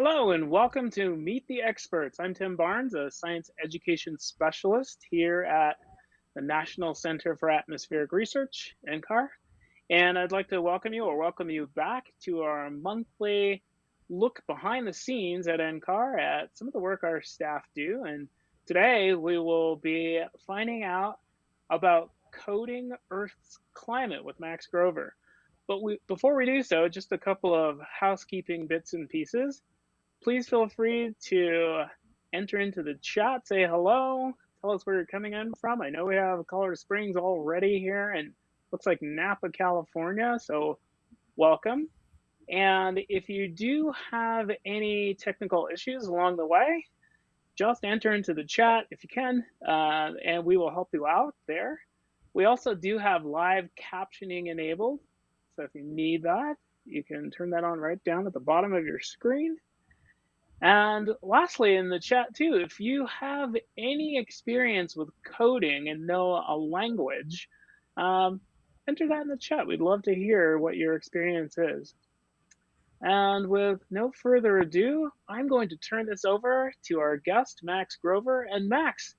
Hello and welcome to Meet the Experts. I'm Tim Barnes, a science education specialist here at the National Center for Atmospheric Research, NCAR. And I'd like to welcome you or welcome you back to our monthly look behind the scenes at NCAR at some of the work our staff do. And today we will be finding out about coding Earth's climate with Max Grover. But we, before we do so, just a couple of housekeeping bits and pieces. Please feel free to enter into the chat, say hello, tell us where you're coming in from. I know we have Colorado Springs already here and looks like Napa, California, so welcome. And if you do have any technical issues along the way, just enter into the chat if you can, uh, and we will help you out there. We also do have live captioning enabled. So if you need that, you can turn that on right down at the bottom of your screen. And lastly, in the chat too, if you have any experience with coding and know a language, um, enter that in the chat. We'd love to hear what your experience is. And with no further ado, I'm going to turn this over to our guest, Max Grover. And Max,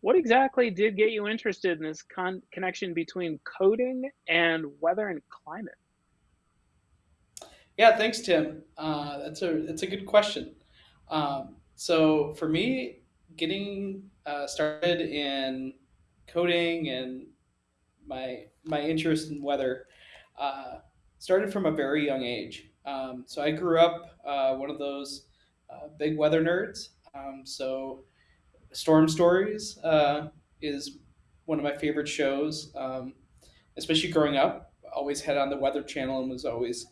what exactly did get you interested in this con connection between coding and weather and climate? Yeah, thanks, Tim. Uh, that's a that's a good question. Um, so for me, getting uh, started in coding and my my interest in weather uh, started from a very young age. Um, so I grew up uh, one of those uh, big weather nerds. Um, so Storm Stories uh, is one of my favorite shows, um, especially growing up. Always had on the Weather Channel and was always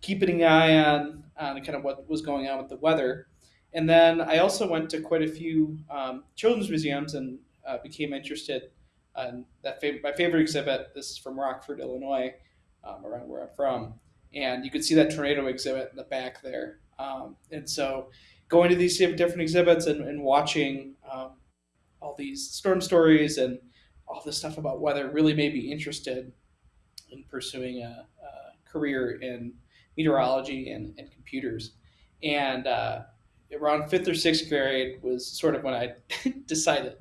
keeping an eye on on kind of what was going on with the weather. And then I also went to quite a few um, children's museums and uh, became interested in that. Fav- my favorite exhibit. This is from Rockford, Illinois, um, around where I'm from, and you could see that tornado exhibit in the back there. Um, and so, going to these different exhibits and, and watching um, all these storm stories and all this stuff about weather really made me interested in pursuing a, a career in meteorology and, and computers. And uh, around fifth or sixth grade was sort of when I decided.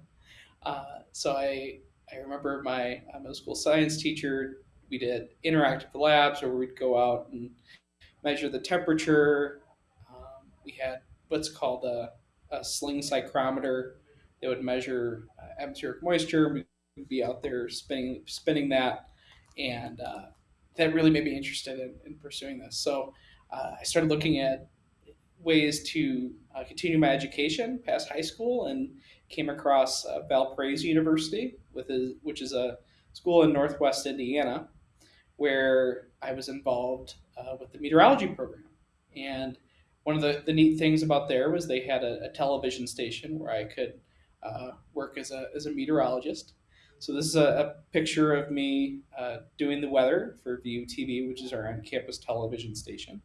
Uh, so I I remember my uh, middle school science teacher. We did interactive labs where we'd go out and measure the temperature. Um, we had what's called a, a sling psychrometer that would measure uh, atmospheric moisture. We'd be out there spinning spinning that, and uh, that really made me interested in, in pursuing this. So uh, I started looking at ways to uh, continue my education past high school and came across uh, Valparaiso University, with which is a school in Northwest Indiana, where I was involved uh, with the meteorology program. And one of the, the neat things about there was they had a, a television station where I could uh, work as a, as a meteorologist. So this is a, a picture of me uh, doing the weather for View TV, which is our on-campus television station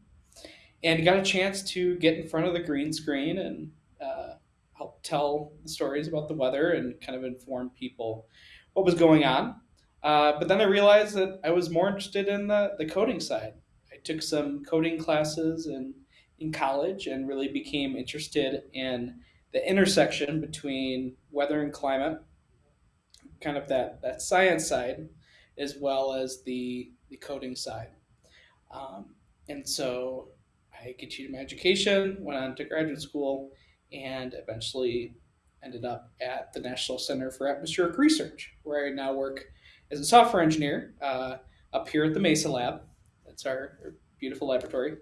and got a chance to get in front of the green screen and uh, help tell the stories about the weather and kind of inform people what was going on. Uh, but then I realized that I was more interested in the, the coding side. I took some coding classes in, in college and really became interested in the intersection between weather and climate, kind of that, that science side, as well as the, the coding side. Um, and so I continued my education, went on to graduate school, and eventually ended up at the National Center for Atmospheric Research, where I now work as a software engineer uh, up here at the Mesa Lab. That's our, beautiful laboratory.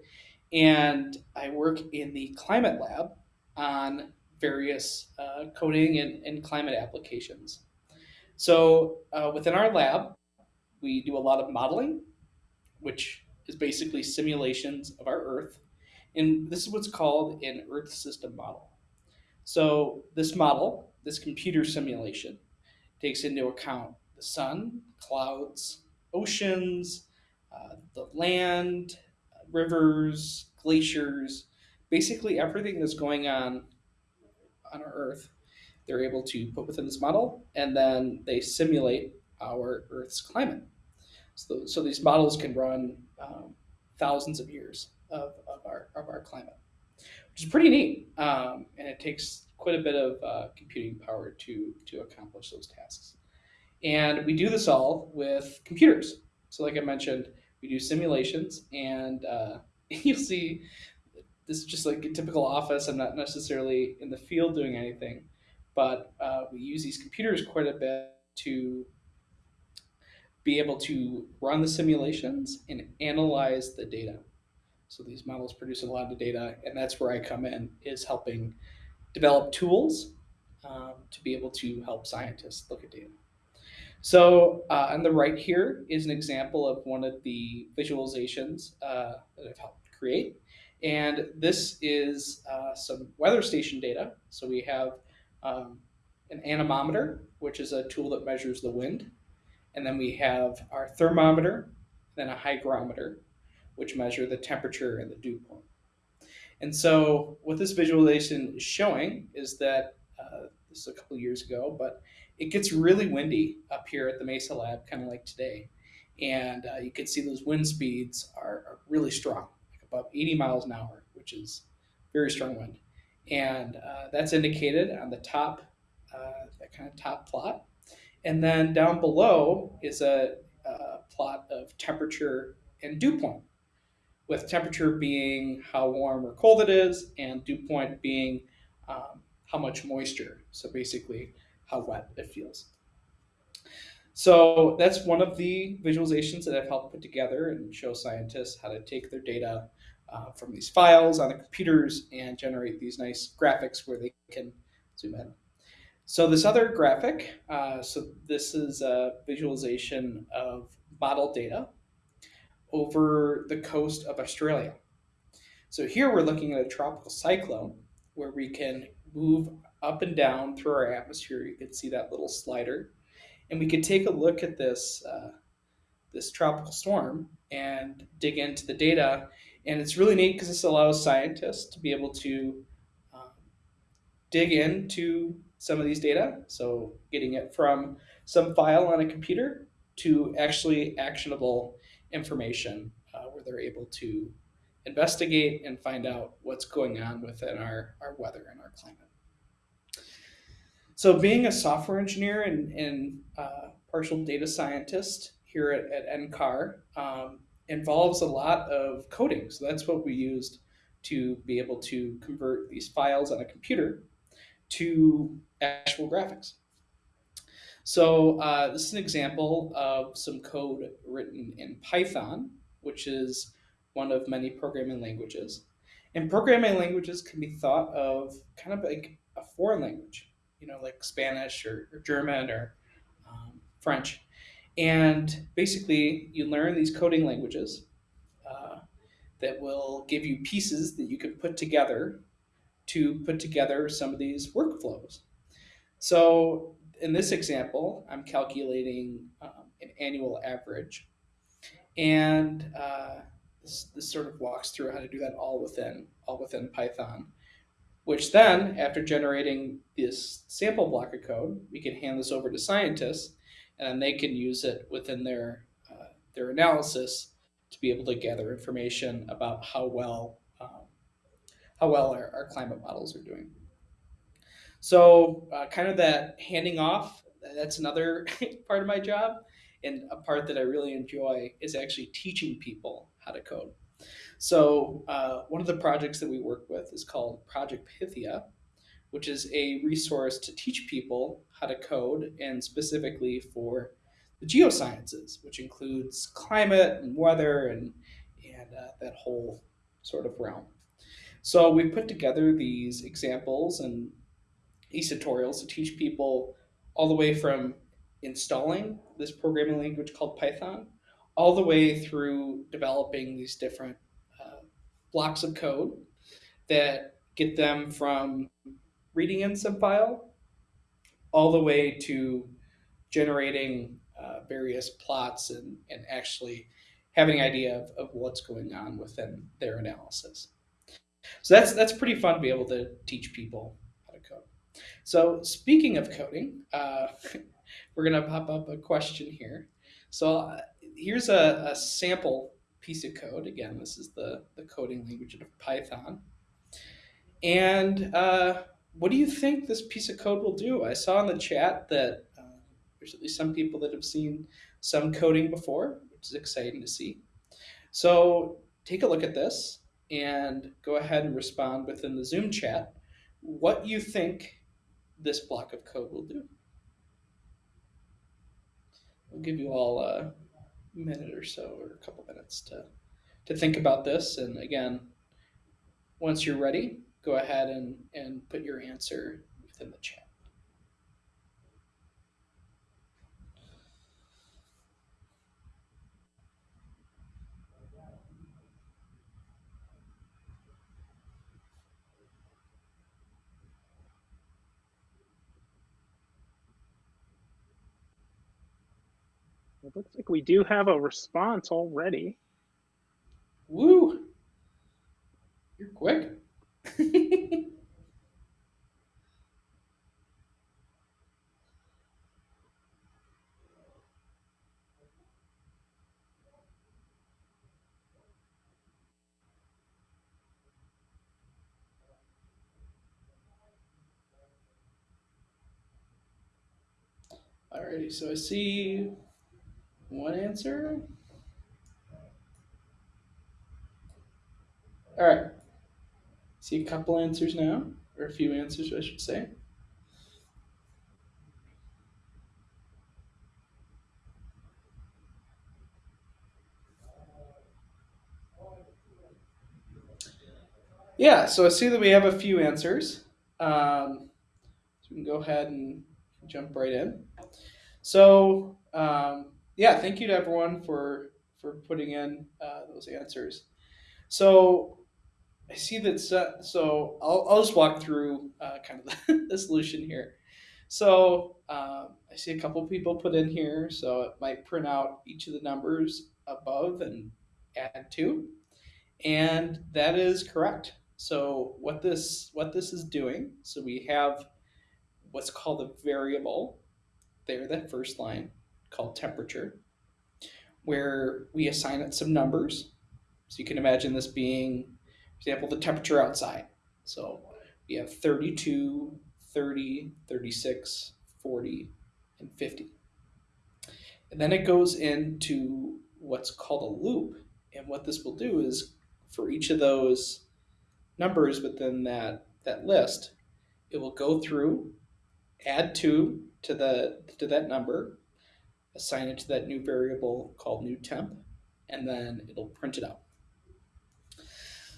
And I work in the climate lab on various uh, coding and, and, climate applications. So uh, within our lab, we do a lot of modeling, which is basically simulations of our Earth and this is what's called an Earth system model. So this model, this computer simulation, takes into account the sun, clouds, oceans, uh, the land, rivers, glaciers, basically everything that's going on on our Earth. They're able to put within this model, and then they simulate our Earth's climate. So, so these models can run um, thousands of years of, of, our, of our climate, which is pretty neat. Um, and it takes quite a bit of uh, computing power to to accomplish those tasks. And we do this all with computers. So, like I mentioned, we do simulations, and uh, you'll see this is just like a typical office. I'm not necessarily in the field doing anything, but uh, we use these computers quite a bit to be able to run the simulations and analyze the data. So these models produce a lot of data, and that's where I come in, is helping develop tools um, to be able to help scientists look at data. So uh, on the right here is an example of one of the visualizations uh, that I've helped create. And this is uh, some weather station data. So we have um, an anemometer, which is a tool that measures the wind. And then we have our thermometer, then a hygrometer, which measure the temperature and the dew point. And so what this visualization is showing is that uh, this is a couple years ago, but it gets really windy up here at the Mesa Lab, kind of like today. And uh, you can see those wind speeds are, are, really strong, like above 80 miles an hour, which is very strong wind. And uh, that's indicated on the top, uh, that kind of top plot. And then down below is a, a plot of temperature and dew point, with temperature being how warm or cold it is, and dew point being um, how much moisture. So basically, how wet it feels. So that's one of the visualizations that I've helped put together and show scientists how to take their data uh, from these files on the computers and generate these nice graphics where they can zoom in. So this other graphic, uh, so this is a visualization of model data over the coast of Australia. So here we're looking at a tropical cyclone where we can move up and down through our atmosphere. You can see that little slider. And we could take a look at this, uh, this tropical storm and dig into the data. And it's really neat because this allows scientists to be able to um, dig into some of these data. So getting it from some file on a computer to actually actionable information uh, where they're able to investigate and find out what's going on within our, our weather and our climate. So, being a software engineer and, and uh, partial data scientist here at, at NCAR um, involves a lot of coding. So, that's what we used to be able to convert these files on a computer to actual graphics. So, uh, this is an example of some code written in Python, which is one of many programming languages. And programming languages can be thought of kind of like a foreign language you know, like Spanish or, or German or um, French. And basically, you learn these coding languages uh, that will give you pieces that you can put together to put together some of these workflows. So, in this example, I'm calculating um, an annual average. And uh, this, this sort of walks through how to do that all within all within Python which then, after generating this sample block of code, we can hand this over to scientists, and they can use it within their uh, their analysis to be able to gather information about how well um, how well our, our, climate models are doing. So, uh, kind of that handing off. That's another part of my job, and a part that I really enjoy is actually teaching people how to code. So uh, one of the projects that we work with is called Project Pythia, which is a resource to teach people how to code and specifically for the geosciences, which includes climate and weather and, and uh, that whole sort of realm. So we put together these examples and these tutorials to teach people all the way from installing this programming language called Python all the way through developing these different blocks of code that get them from reading in some file all the way to generating uh, various plots and, and actually having an idea of, of what's going on within their analysis. So that's that's pretty fun to be able to teach people. So speaking of coding, uh, we're gonna pop up a question here. So uh, here's a, a sample piece of code. Again, this is the, the coding language of Python. And uh, what do you think this piece of code will do? I saw in the chat that uh, there's at least some people that have seen some coding before, which is exciting to see. So take a look at this and go ahead and respond within the Zoom chat what you think this block of code will do. I'll give you all a minute or so, or a couple minutes to, to think about this. And again, once you're ready, go ahead and, and put your answer within the chat. It looks like we do have a response already. Woo! You're quick. Alrighty, so I see one answer. All right. See a couple answers now, or a few answers, I should say. Yeah, so I see that we have a few answers. Um, so we can go ahead and jump right in. So um, yeah, thank you to everyone for for putting in uh, those answers. So I see that. So I'll, I'll just walk through uh, kind of the, the, solution here. So um, I see a couple people put in here. So it might print out each of the numbers above and add two, and that is correct. So what this what this is doing? So we have what's called a variable there, that first line called temperature, where we assign it some numbers. So you can imagine this being, for example, the temperature outside. So we have 32, 30, 36, 40, and 50. And then it goes into what's called a loop. And what this will do is for each of those numbers within that, that list, it will go through, add two to the to that number, assign it to that new variable called new temp, and then it'll print it out.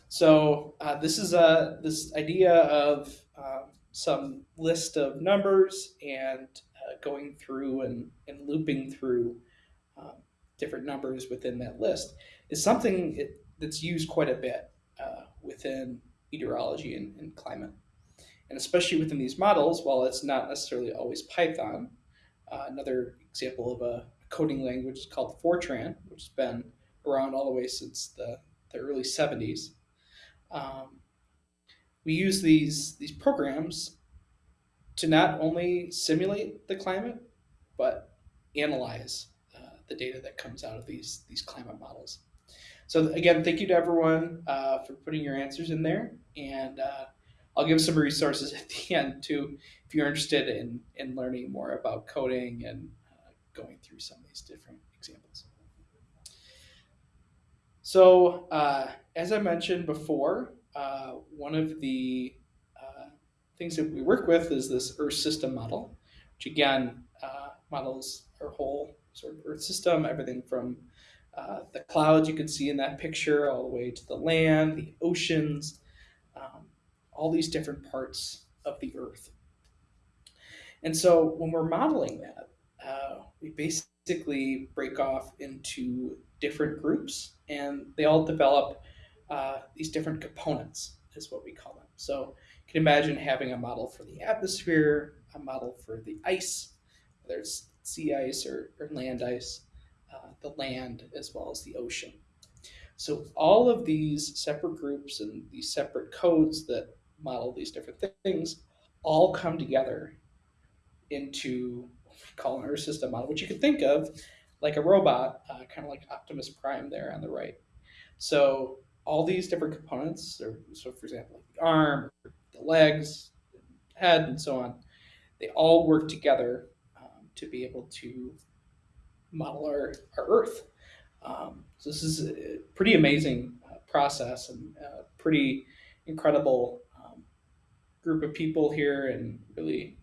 So uh, this is a this idea of uh, some list of numbers and uh, going through and, and looping through um, different numbers within that list is something it, that's used quite a bit uh, within meteorology and, and climate. And especially within these models, while it's not necessarily always Python, uh, another example of a coding language called Fortran, which has been around all the way since the, the early 70s. Um, we use these, these programs to not only simulate the climate, but analyze uh, the data that comes out of these, these climate models. So again, thank you to everyone uh, for putting your answers in there. And uh, I'll give some resources at the end too, if you're interested in, in learning more about coding and going through some of these different examples. So uh, as I mentioned before, uh, one of the uh, things that we work with is this Earth system model, which again uh, models our whole sort of Earth system, everything from uh, the clouds you can see in that picture all the way to the land, the oceans, um, all these different parts of the earth. And so when we're modeling that, uh, we basically break off into different groups and they all develop uh, these different components, is what we call them. So you can imagine having a model for the atmosphere, a model for the ice, whether it's sea ice or, or land ice, uh, the land, as well as the ocean. So all of these separate groups and these separate codes that model these different things all come together into call an Earth system model, which you could think of like a robot, uh, kind of like Optimus Prime there on the right. So all these different components, or so for example, the arm, the legs, head, and so on, they all work together um, to be able to model our, our Earth. Um, so this is a pretty amazing uh, process and a pretty incredible um, group of people here, and really uh,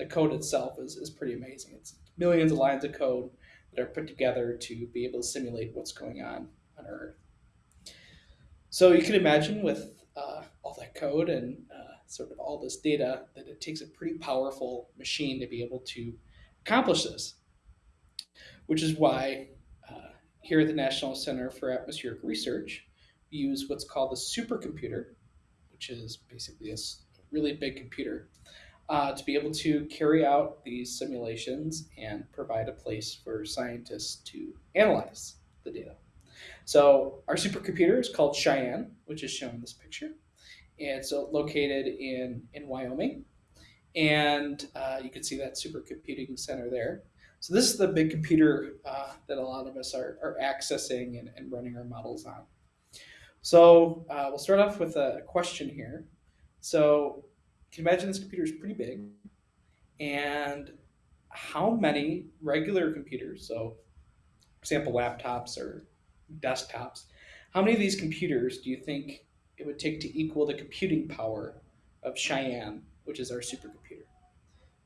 the code itself is, is pretty amazing. It's millions of lines of code that are put together to be able to simulate what's going on on Earth. So you can imagine with uh, all that code and uh, sort of all this data that it takes a pretty powerful machine to be able to accomplish this, which is why uh, here at the National Center for Atmospheric Research, we use what's called a supercomputer, which is basically a really big computer, uh, to be able to carry out these simulations and provide a place for scientists to analyze the data. So our supercomputer is called Cheyenne, which is shown in this picture. It's located in, in Wyoming. And uh, you can see that supercomputing center there. So this is the big computer uh, that a lot of us are, are accessing and, and running our models on. So uh, we'll start off with a question here. So can imagine this computer is pretty big. And how many regular computers, so for example, laptops or desktops. How many of these computers do you think it would take to equal the computing power of Cheyenne, which is our supercomputer?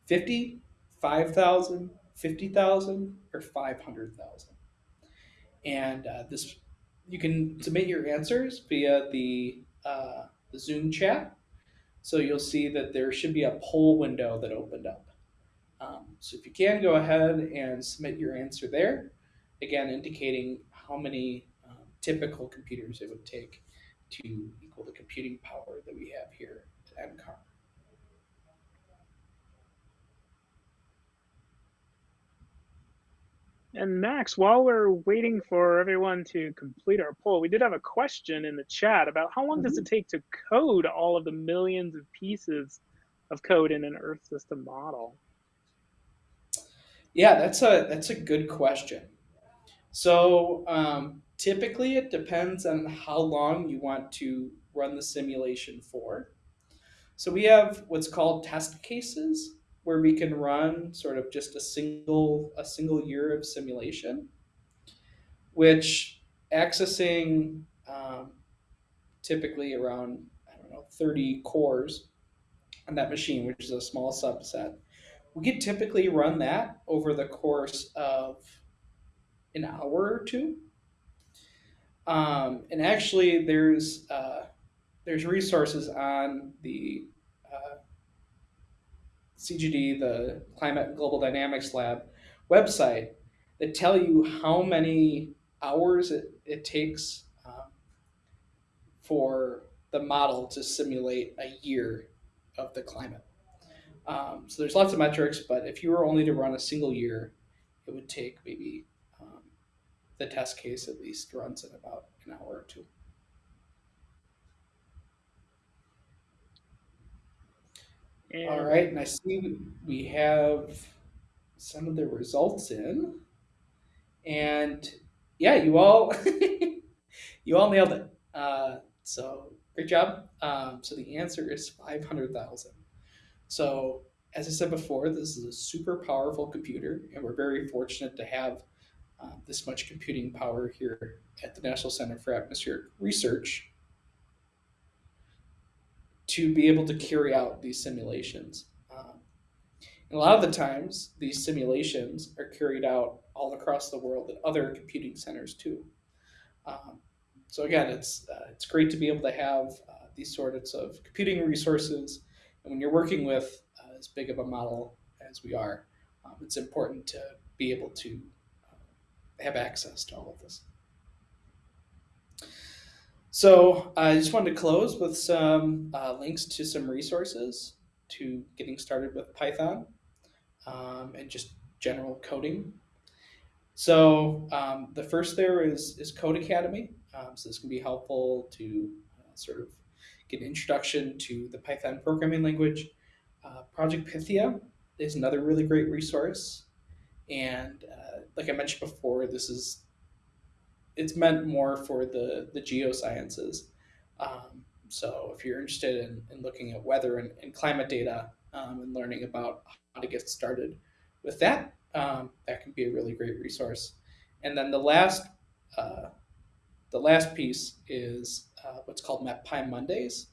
50, 5,000, 50,000, or 500,000? And uh, this, you can submit your answers via the, uh, the Zoom chat. So you'll see that there should be a poll window that opened up. Um, so if you can, go ahead and submit your answer there. Again, indicating how many um, typical computers it would take to equal the computing power that we have here at NCAR. And Max, while we're waiting for everyone to complete our poll, we did have a question in the chat about how long mm -hmm. does it mm-hmm. take to code all of the millions of pieces of code in an Earth system model? Yeah, that's a that's a good question. So um, typically it depends on how long you want to run the simulation for. So we have what's called test cases where we can run sort of just a single a single year of simulation, which accessing um, typically around I don't know 30 cores on that machine, which is a small subset. We could typically run that over the course of an hour or two. Um, and actually, there's uh, there's resources on the uh, CGD, the Climate and Global Dynamics Lab website that tell you how many hours it, it takes um, for the model to simulate a year of the climate. Um, so there's lots of metrics, but if you were only to run a single year, it would take maybe the test case at least runs in about an hour or two. And All right, and I see we have some of the results in, and yeah, you all you all nailed it. Uh, so great job. Um, so the answer is five hundred thousand. So as I said before, this is a super powerful computer, and we're very fortunate to have uh, this much computing power here at the National Center for Atmospheric Research to be able to carry out these simulations. Um, and a lot of the times, these simulations are carried out all across the world at other computing centers too. Um, so again, it's uh, it's great to be able to have uh, these sorts of computing resources. And when you're working with uh, as big of a model as we are, um, it's important to be able to have access to all of this. So I just wanted to close with some uh, links to some resources to getting started with Python um, and just general coding. So um, the first there is, is Codecademy. Um, so this can be helpful to uh, sort of get an introduction to the Python programming language. Uh, Project Pythia is another really great resource. And uh, like I mentioned before, this is it's meant more for the the geosciences. Um, so if you're interested in, in looking at weather and, and climate data um, and learning about how to get started with that, um, that can be a really great resource. And then the last uh, the last piece is uh, what's called MetPy Mondays.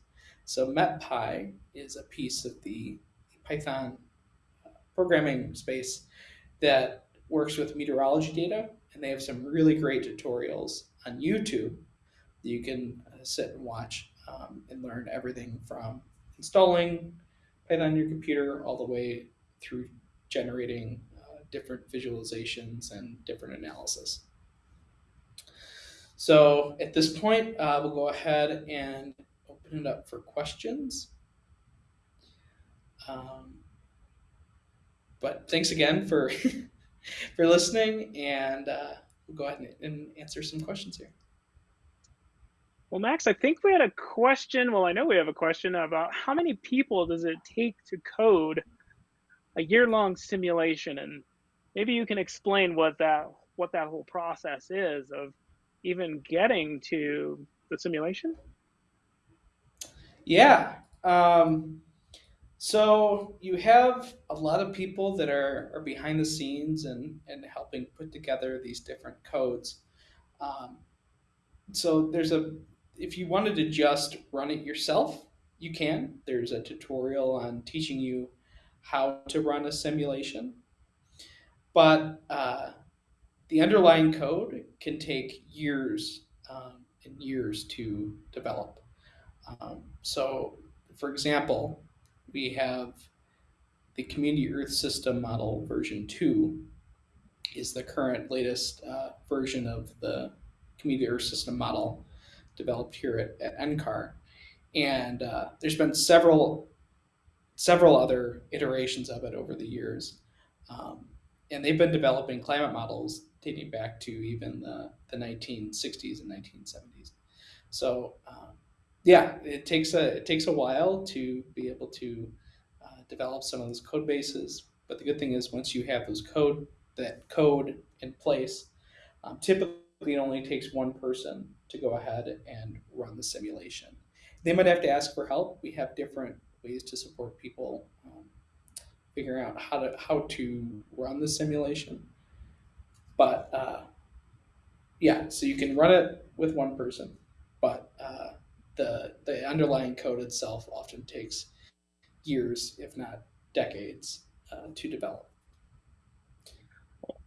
So MetPy is a piece of the Python uh, programming space that works with meteorology data, and they have some really great tutorials on YouTube that you can uh, sit and watch um, and learn everything from installing Python on your computer all the way through generating uh, different visualizations and different analysis. So at this point, uh, we'll go ahead and open it up for questions. Um, but thanks again for for listening, and uh, we'll go ahead and, and answer some questions here. Well, Max, I think we had a question. Well, I know we have a question about how many people does it take to code a year-long simulation, and maybe you can explain what that what that whole process is of even getting to the simulation? Yeah. Um, so you have a lot of people that are, are behind the scenes and, and helping put together these different codes. Um, so there's a, if you wanted to just run it yourself, you can. There's a tutorial on teaching you how to run a simulation. But uh, the underlying code can take years um, and years to develop. Um, so, for example, we have the Community Earth System Model version 2 is the current latest uh, version of the Community Earth System Model developed here at, at NCAR. And uh, there's been several several other iterations of it over the years. Um, and they've been developing climate models dating back to even the, the 1960s and 1970s. So um, yeah, it takes a it takes a while to be able to uh, develop some of those code bases. But the good thing is once you have those code that code in place, um, typically it only takes one person to go ahead and run the simulation. They might have to ask for help. We have different ways to support people um, figuring out how to how to run the simulation. But uh, yeah, so you can run it with one person, but uh, the the underlying code itself often takes years, if not decades, uh, to develop.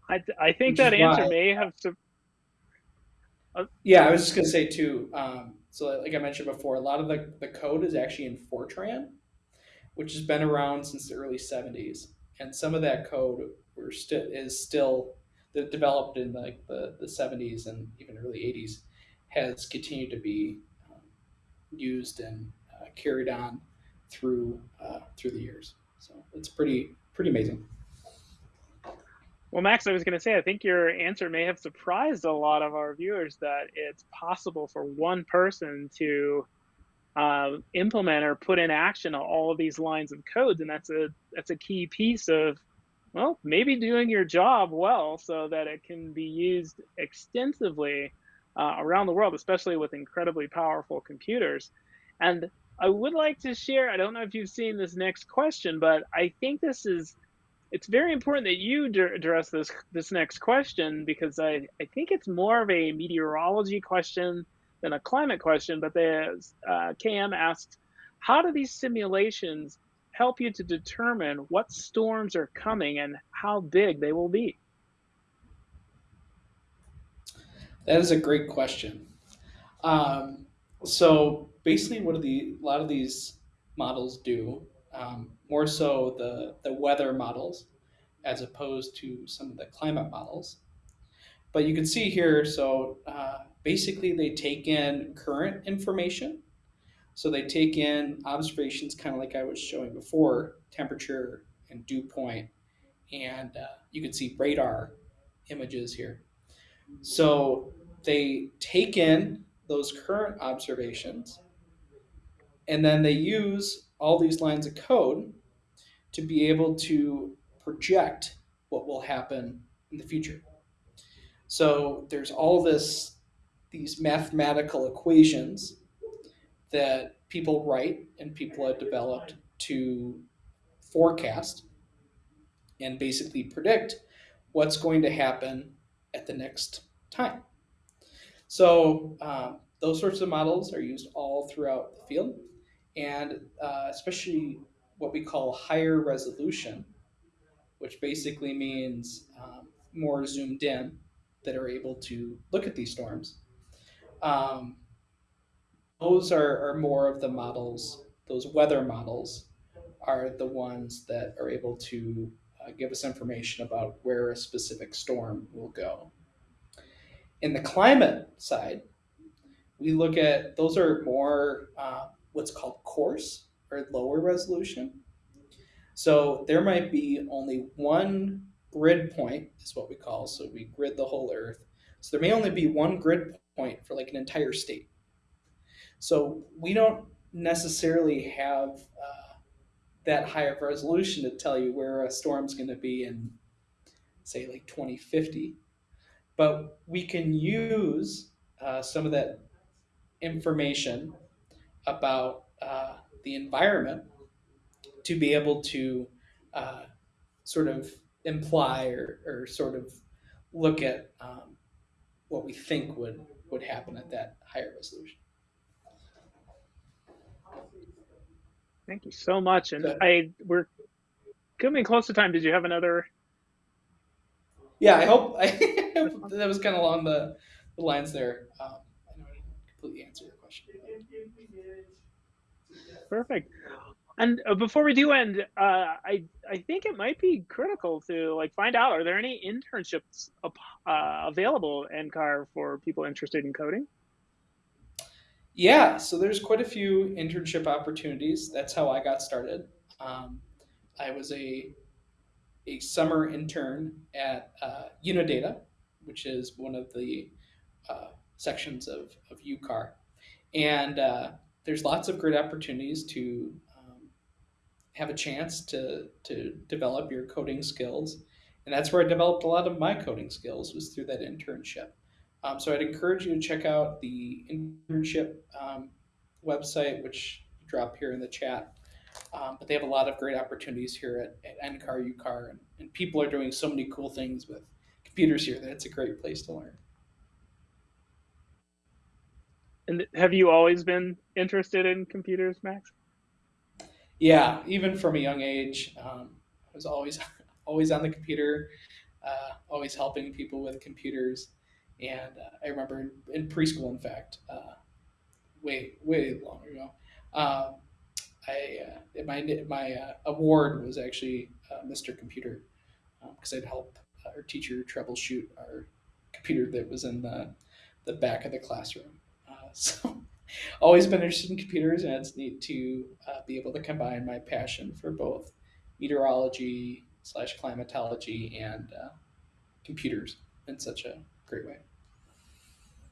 I, th- I think Which that answer why, may have to. Uh, yeah, I was just gonna say too. Um, so, like I mentioned before, a lot of the, the code is actually in Fortran, which has been around since the early '70s, and some of that code we're still is still that developed in like the, the 70s and even early 80s has continued to be used and uh, carried on through uh, through the years. So it's pretty pretty amazing. Well, Max, I was going to say, I think your answer may have surprised a lot of our viewers that it's possible for one person to uh, implement or put in action all of these lines of codes, and that's a that's a key piece of well, maybe doing your job well so that it can be used extensively uh, around the world, especially with incredibly powerful computers. And I would like to share, I don't know if you've seen this next question, but I think this is, it's very important that you address this, this next question because I, I think it's more of a meteorology question than a climate question, but the uh, KM asked, how do these simulations help you to determine what storms are coming and how big they will be? That is a great question. Um, so basically, what the a lot of these models do, um, more so the the weather models, as opposed to some of the climate models. But you can see here, so uh, basically they take in current information so they take in observations, kind of like I was showing before, temperature and dew point, and uh, you can see radar images here. So they take in those current observations, and then they use all these lines of code to be able to project what will happen in the future. So there's all this these mathematical equations that people write and people have developed to forecast and basically predict what's going to happen at the next time. So um, those sorts of models are used all throughout the field, and uh, especially what we call higher resolution, which basically means um, more zoomed in that are able to look at these storms. Um, those are, are more of the models, those weather models are the ones that are able to uh, give us information about where a specific storm will go. In the climate side, we look at those are more uh, what's called coarse or lower resolution. So there might be only one grid point, is what we call. So we grid the whole Earth. So there may only be one grid point for like an entire state. So we don't necessarily have uh, that high of resolution to tell you where a storm's going to be in, say, like 2050. But we can use uh, some of that information about uh, the environment to be able to uh, sort of imply or, or sort of look at um, what we think would, would happen at that higher resolution. Thank you so much. And I we're coming close to time. Did you have another? Yeah, I hope I, that was kind of along the, the lines there. Um, I know I didn't completely answer your question. Perfect. And uh, before we do end, uh, I I think it might be critical to like find out are there any internships uh, available NCAR for people interested in coding? Yeah, so there's quite a few internship opportunities. That's how I got started. Um, I was a a summer intern at uh, Unidata, which is one of the uh, sections of, of UCAR. And uh, there's lots of great opportunities to um, have a chance to, to develop your coding skills. And that's where I developed a lot of my coding skills was through that internship. Um, so I'd encourage you to check out the internship um, website, which drop here in the chat. Um, but they have a lot of great opportunities here at, at NCAR, UCAR, and, and people are doing so many cool things with computers here that it's a great place to learn. And have you always been interested in computers, Max? Yeah, even from a young age, um, I was always always on the computer, uh, always helping people with computers. And uh, I remember in, in, preschool, in fact, uh, way way long ago, um, I uh, my my uh, award was actually uh, Mr. Computer because um, I'd help our teacher troubleshoot our computer that was in the the back of the classroom. Uh, so always been interested in computers, and it's neat to uh, be able to combine my passion for both meteorology slash climatology and uh, computers in such a great way.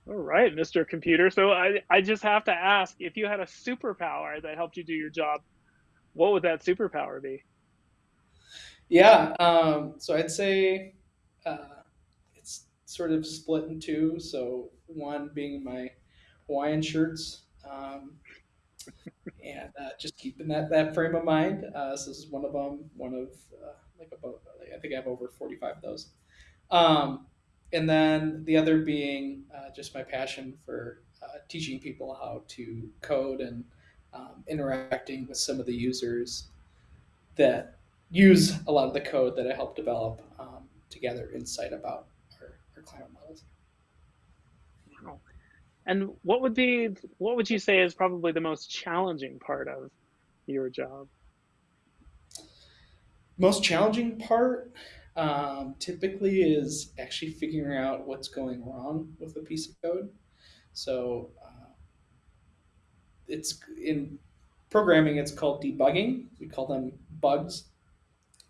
All right, Mr. Computer. So I, I just have to ask if you had a superpower that helped you do your job, what would that superpower be? Yeah, um, so I'd say uh, it's sort of split in two. So one being my Hawaiian shirts, um, and uh, just keeping that that frame of mind. Uh, so this is one of them. One of uh, like about I think I have over forty five of those. Um, and then the other being uh, just my passion for uh, teaching people how to code and um, interacting with some of the users that use a lot of the code that I help develop um, to gather insight about our, our climate models. And what would be what would you say is probably the most challenging part of your job? Most challenging part um, typically is actually figuring out what's going wrong with a piece of code. So uh, it's in programming, it's called debugging. We call them bugs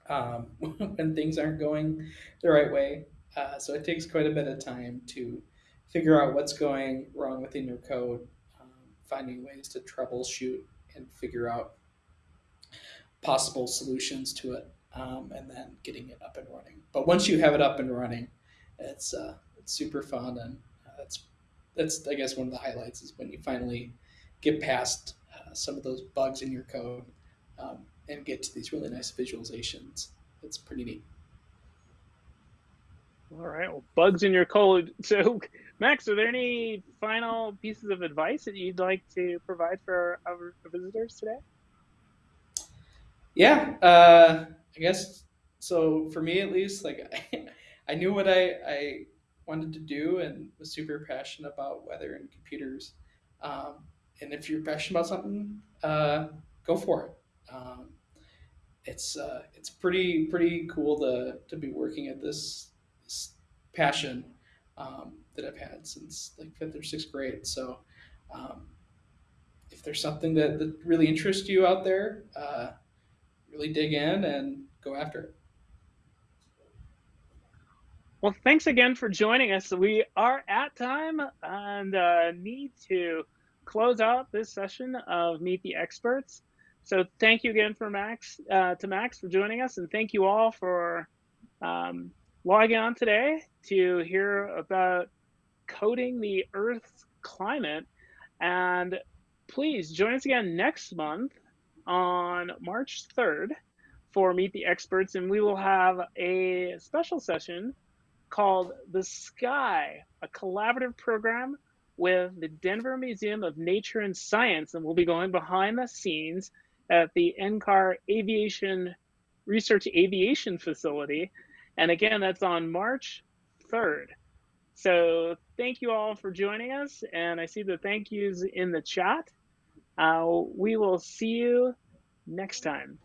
um, when things aren't going the right way. Uh, so it takes quite a bit of time to figure out what's going wrong within your code, um, finding ways to troubleshoot and figure out possible solutions to it um, and then getting it up and running. But once you have it up and running, it's uh, it's super fun, and uh, that's that's I guess one of the highlights is when you finally get past uh, some of those bugs in your code um, and get to these really nice visualizations. It's pretty neat. All right. Well, bugs in your code. So, Max, are there any final pieces of advice that you'd like to provide for our visitors today? Yeah, uh, I guess so. For me, at least, like I, I knew what I, I wanted to do and was super passionate about weather and computers. Um, and if you're passionate about something, uh, go for it. Um, it's uh, it's pretty pretty cool to to be working at this, this passion um, that I've had since like fifth or sixth grade. So um, if there's something that, that really interests you out there, uh, really dig in and go after it. Well, thanks again for joining us. We are at time and uh, need to close out this session of Meet the Experts. So thank you again for Max uh, to Max for joining us, and thank you all for um, logging on today to hear about coding the Earth's climate. And please join us again next month on March 3rd for Meet the Experts, and we will have a special session called The Sky, a collaborative program with the Denver Museum of Nature and Science. And we'll be going behind the scenes at the NCAR Aviation Research Aviation Facility. And again, that's on March 3rd. So thank you all for joining us. And I see the thank yous in the chat. Uh, we will see you next time.